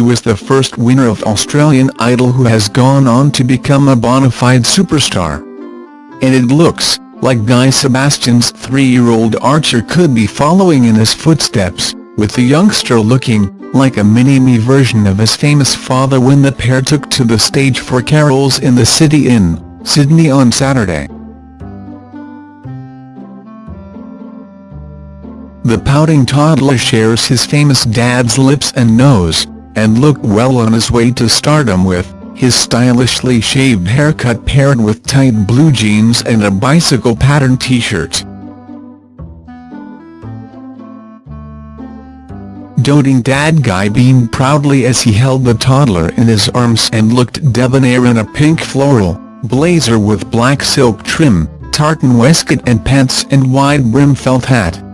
was the first winner of Australian Idol who has gone on to become a bona fide superstar. And it looks like Guy Sebastian's three-year-old Archer could be following in his footsteps, with the youngster looking like a mini-me version of his famous father when the pair took to the stage for Carols in the City in, Sydney on Saturday. The pouting toddler shares his famous dad's lips and nose, and looked well on his way to stardom with his stylishly shaved haircut paired with tight blue jeans and a bicycle pattern t-shirt. Doting dad Guy beamed proudly as he held the toddler in his arms and looked debonair in a pink floral blazer with black silk trim, tartan waistcoat and pants and wide-brim felt hat.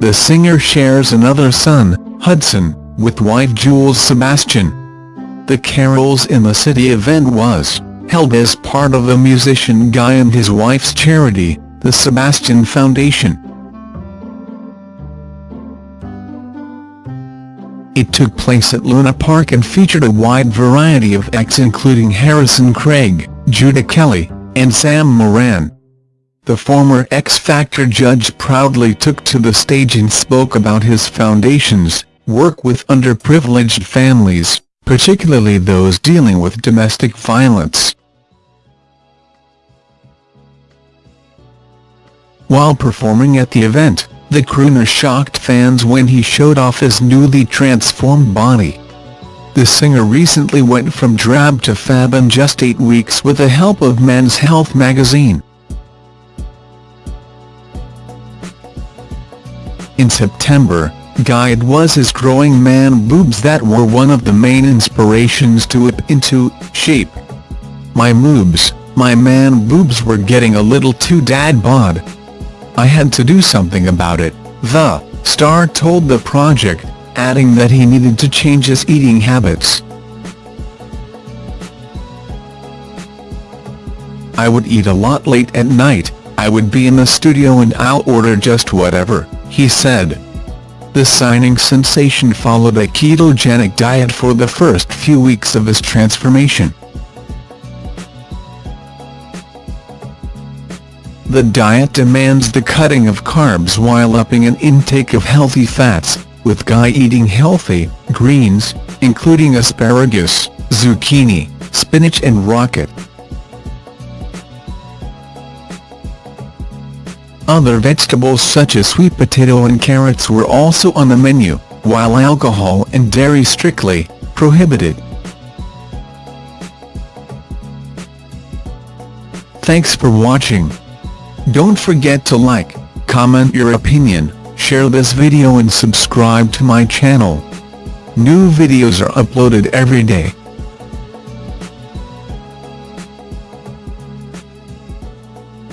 The singer shares another son, Hudson, with wife Jules Sebastian. The Carols in the City event was held as part of the musician Guy and his wife's charity, the Sebastian Foundation. It took place at Luna Park and featured a wide variety of acts including Harrison Craig, Judah Kelly, and Sam Moran. The former X Factor judge proudly took to the stage and spoke about his foundation's work with underprivileged families, particularly those dealing with domestic violence. While performing at the event, the crooner shocked fans when he showed off his newly transformed body. The singer recently went from drab to fab in just eight weeks with the help of Men's Health magazine. In September, it was his growing man boobs that were one of the main inspirations to whip into shape. My moobs, my man boobs were getting a little too dad bod. I had to do something about it, the star told the project, adding that he needed to change his eating habits. I would eat a lot late at night, I would be in the studio and I'll order just whatever, he said. The signing sensation followed a ketogenic diet for the first few weeks of his transformation. The diet demands the cutting of carbs while upping an intake of healthy fats, with Guy eating healthy, greens, including asparagus, zucchini, spinach and rocket. Other vegetables such as sweet potato and carrots were also on the menu, while alcohol and dairy strictly prohibited. Thanks for watching. Don't forget to like, comment your opinion, share this video and subscribe to my channel. New videos are uploaded every day.